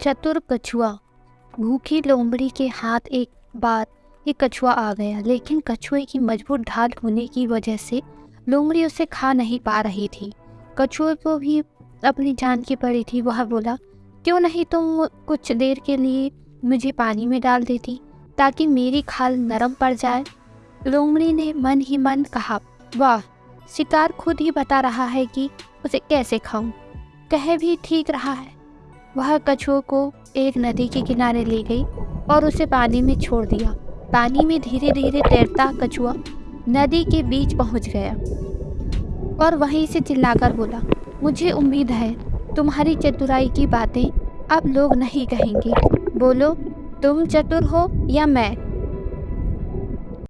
चतुर कछुआ। भूखी लोमड़ी के हाथ एक बार ये कछुआ आ गया, लेकिन कछुए की मज़बूत ढाल होने की वजह से लोमड़ी उसे खा नहीं पा रही थी। कछुए को भी अपनी जान की पड़ी थी, वह बोला, क्यों नहीं तुम कुछ देर के लिए मुझे पानी में डाल देती, ताकि मेरी खाल नरम पड़ जाए? लोमड़ी ने मन ही मन कहा, वाह, शिकार खुद ही बता रहा है कि उसे कैसे खाऊं। कह भी ठीक रहा है। वह कछुए को एक नदी के किनारे ले गई और उसे पानी में छोड़ दिया। पानी में धीरे धीरे तैरता कछुआ नदी के बीच पहुँच गया और वहीं से चिल्लाकर बोला, मुझे उम्मीद है तुम्हारी चतुराई की बातें अब लोग नहीं कहेंगे। बोलो, तुम चतुर हो या मैं?